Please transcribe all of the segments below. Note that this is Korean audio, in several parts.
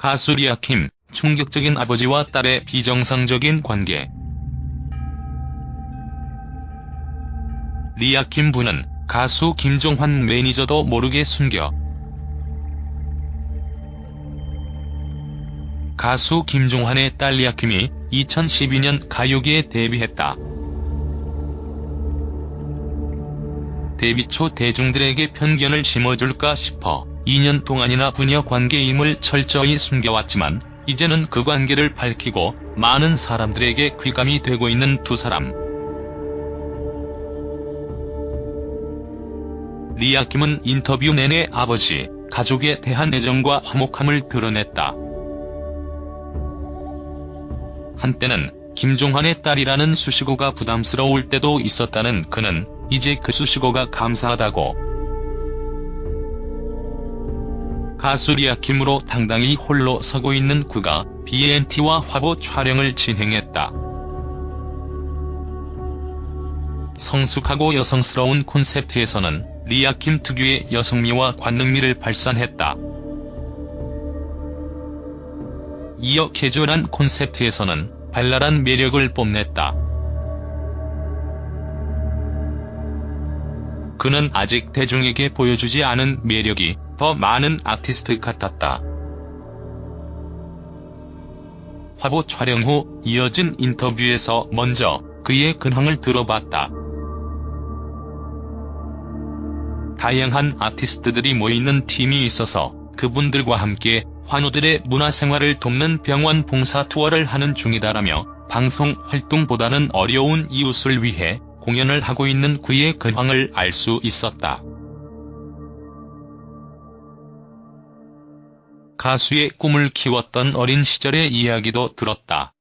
가수 리아킴, 충격적인 아버지와 딸의 비정상적인 관계. 리아킴 부는 가수 김종환 매니저도 모르게 숨겨 가수 김종환의 딸 리아킴이 2012년 가요계에 데뷔했다. 데뷔 초 대중들에게 편견을 심어줄까 싶어 2년 동안이나 부녀 관계임을 철저히 숨겨왔지만 이제는 그 관계를 밝히고 많은 사람들에게 귀감이 되고 있는 두 사람. 리아 킴은 인터뷰 내내 아버지, 가족에 대한 애정과 화목함을 드러냈다. 한때는 김종환의 딸이라는 수식어가 부담스러울 때도 있었다는 그는 이제 그 수식어가 감사하다고 가수 리아킴으로 당당히 홀로 서고 있는 그가 BNT와 화보 촬영을 진행했다. 성숙하고 여성스러운 콘셉트에서는 리아킴 특유의 여성미와 관능미를 발산했다. 이어 캐주얼한 콘셉트에서는 발랄한 매력을 뽐냈다. 그는 아직 대중에게 보여주지 않은 매력이 더 많은 아티스트 같았다. 화보 촬영 후 이어진 인터뷰에서 먼저 그의 근황을 들어봤다. 다양한 아티스트들이 모이는 팀이 있어서 그분들과 함께 환우들의 문화생활을 돕는 병원 봉사 투어를 하는 중이다라며 방송 활동보다는 어려운 이웃을 위해 공연을 하고 있는 그의 근황을 알 수 있었다. 가수의 꿈을 키웠던 어린 시절의 이야기도 들었다.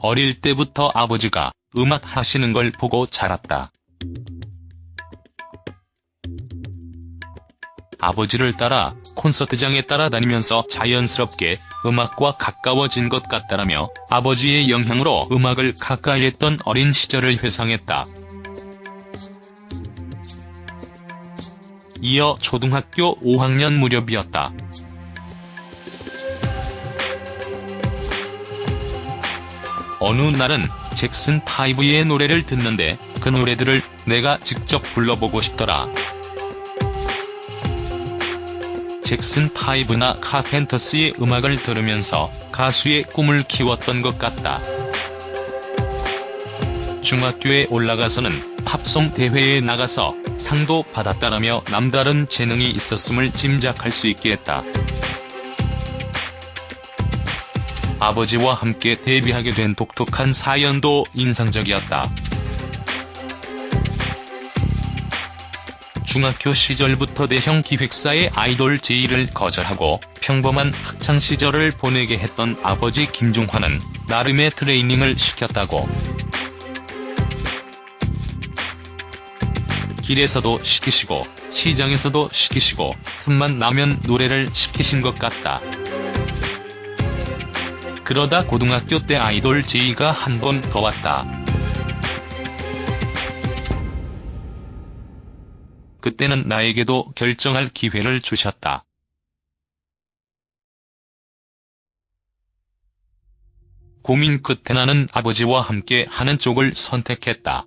어릴 때부터 아버지가 음악 하시는 걸 보고 자랐다. 아버지를 따라 콘서트장에 따라다니면서 자연스럽게 음악과 가까워진 것 같다라며 아버지의 영향으로 음악을 가까이 했던 어린 시절을 회상했다. 이어 초등학교 5학년 무렵이었다. 어느 날은 잭슨 5의 노래를 듣는데 그 노래들을 내가 직접 불러보고 싶더라. 잭슨 5나 카펜터스의 음악을 들으면서 가수의 꿈을 키웠던 것 같다. 중학교에 올라가서는 팝송 대회에 나가서 상도 받았다라며 남다른 재능이 있었음을 짐작할 수 있게 했다. 아버지와 함께 데뷔하게 된 독특한 사연도 인상적이었다. 중학교 시절부터 대형 기획사의 아이돌 제의를 거절하고 평범한 학창시절을 보내게 했던 아버지 김종환은 나름의 트레이닝을 시켰다고. 길에서도 시키시고 시장에서도 시키시고 틈만 나면 노래를 시키신 것 같다. 그러다 고등학교 때 아이돌 제의가 한 번 더 왔다. 그때는 나에게도 결정할 기회를 주셨다. 고민 끝에 나는 아버지와 함께 하는 쪽을 선택했다.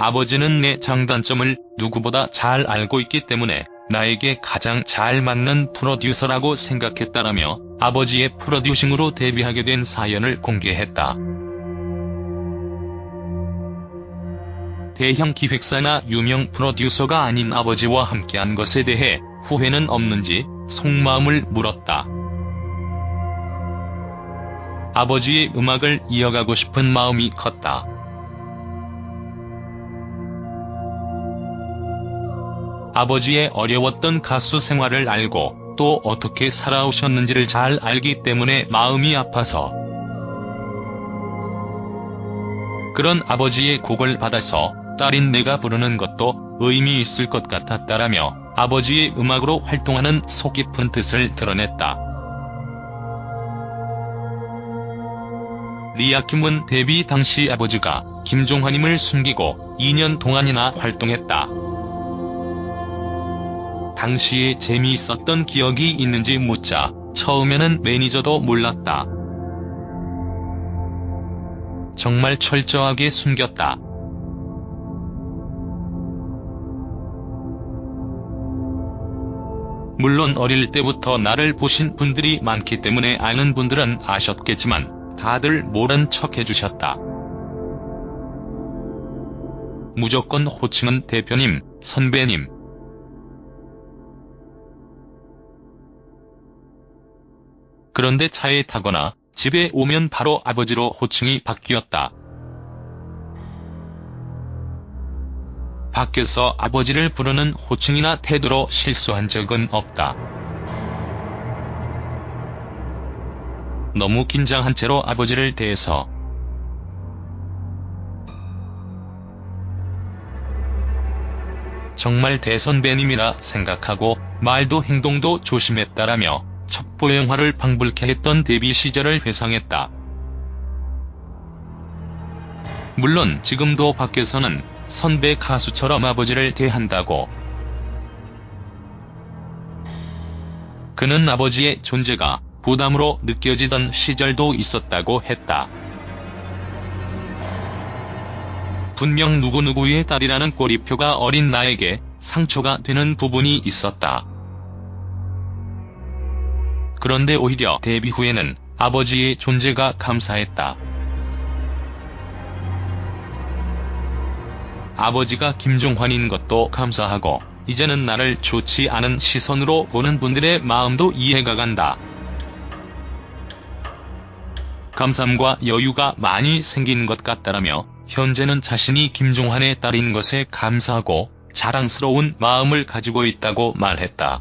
아버지는 내 장단점을 누구보다 잘 알고 있기 때문에 나에게 가장 잘 맞는 프로듀서라고 생각했다라며 아버지의 프로듀싱으로 데뷔하게 된 사연을 공개했다. 대형 기획사나 유명 프로듀서가 아닌 아버지와 함께한 것에 대해 후회는 없는지 속마음을 물었다. 아버지의 음악을 이어가고 싶은 마음이 컸다. 아버지의 어려웠던 가수 생활을 알고 또 어떻게 살아오셨는지를 잘 알기 때문에 마음이 아파서 그런 아버지의 곡을 받아서 딸인 내가 부르는 것도 의미 있을 것 같았다라며 아버지의 음악으로 활동하는 속 깊은 뜻을 드러냈다. 리아킴은 데뷔 당시 아버지가 김종환임을 숨기고 2년 동안이나 활동했다. 당시에 재미있었던 기억이 있는지 묻자 처음에는 매니저도 몰랐다. 정말 철저하게 숨겼다. 물론 어릴 때부터 나를 보신 분들이 많기 때문에 아는 분들은 아셨겠지만 다들 모른 척 해주셨다. 무조건 호칭은 대표님, 선배님. 그런데 차에 타거나 집에 오면 바로 아버지로 호칭이 바뀌었다. 밖에서 아버지를 부르는 호칭이나 태도로 실수한 적은 없다. 너무 긴장한 채로 아버지를 대해서 정말 대선배님이라 생각하고 말도 행동도 조심했다라며 첩보 영화를 방불케 했던 데뷔 시절을 회상했다. 물론 지금도 밖에서는 선배 가수처럼 아버지를 대한다고. 그는 아버지의 존재가 부담으로 느껴지던 시절도 있었다고 했다. 분명 누구누구의 딸이라는 꼬리표가 어린 나에게 상처가 되는 부분이 있었다. 그런데 오히려 데뷔 후에는 아버지의 존재가 감사했다. 아버지가 김종환인 것도 감사하고 이제는 나를 좋지 않은 시선으로 보는 분들의 마음도 이해가 간다. 감삼과 여유가 많이 생긴 것 같다라며 현재는 자신이 김종환의 딸인 것에 감사하고 자랑스러운 마음을 가지고 있다고 말했다.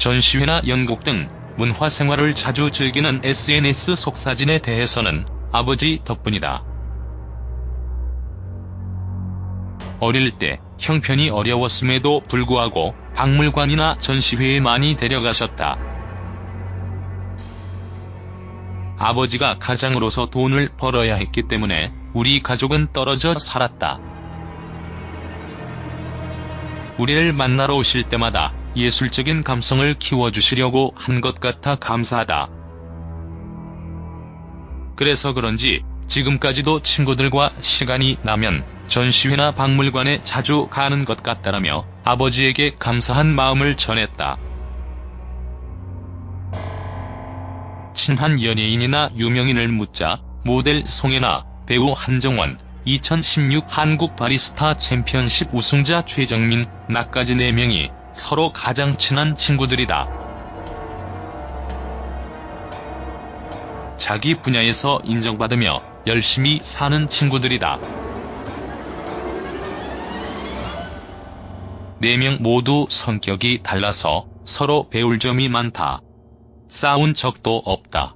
전시회나 연극 등 문화생활을 자주 즐기는 SNS 속사진에 대해서는 아버지 덕분이다. 어릴 때 형편이 어려웠음에도 불구하고 박물관이나 전시회에 많이 데려가셨다. 아버지가 가장으로서 돈을 벌어야 했기 때문에 우리 가족은 떨어져 살았다. 우리를 만나러 오실 때마다 예술적인 감성을 키워주시려고 한 것 같아 감사하다. 그래서 그런지 지금까지도 친구들과 시간이 나면 전시회나 박물관에 자주 가는 것 같다라며 아버지에게 감사한 마음을 전했다. 친한 연예인이나 유명인을 묻자 모델 송혜나, 배우 한정원, 2016 한국 바리스타 챔피언십 우승자 최정민, 나까지 4명이 서로 가장 친한 친구들이다. 자기 분야에서 인정받으며 열심히 사는 친구들이다. 4명 모두 성격이 달라서 서로 배울 점이 많다. 싸운 적도 없다.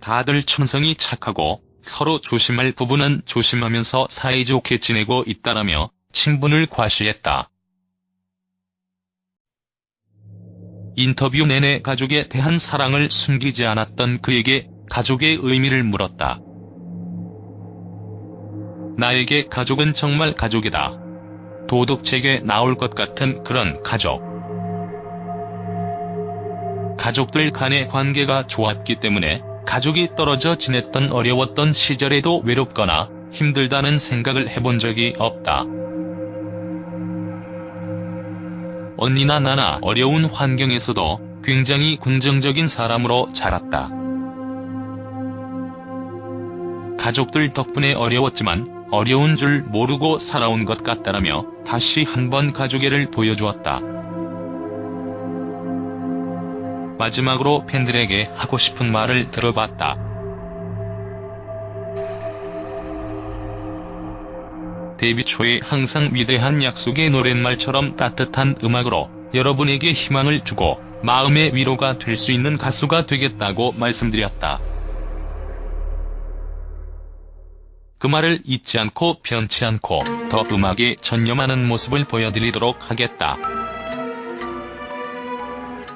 다들 천성이 착하고 서로 조심할 부분은 조심하면서 사이좋게 지내고 있다라며 친분을 과시했다. 인터뷰 내내 가족에 대한 사랑을 숨기지 않았던 그에게 가족의 의미를 물었다. 나에게 가족은 정말 가족이다. 도덕책에 나올 것 같은 그런 가족. 가족들 간의 관계가 좋았기 때문에 가족이 떨어져 지냈던 어려웠던 시절에도 외롭거나 힘들다는 생각을 해본 적이 없다. 언니나 나나 어려운 환경에서도 굉장히 긍정적인 사람으로 자랐다. 가족들 덕분에 어려웠지만 어려운 줄 모르고 살아온 것 같다라며 다시 한번 가족애를 보여주었다. 마지막으로 팬들에게 하고 싶은 말을 들어봤다. 데뷔 초에 항상 위대한 약속의 노랫말처럼 따뜻한 음악으로 여러분에게 희망을 주고 마음의 위로가 될 수 있는 가수가 되겠다고 말씀드렸다. 그 말을 잊지 않고 변치 않고 더 음악에 전념하는 모습을 보여드리도록 하겠다.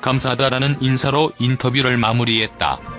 감사하다라는 인사로 인터뷰를 마무리했다.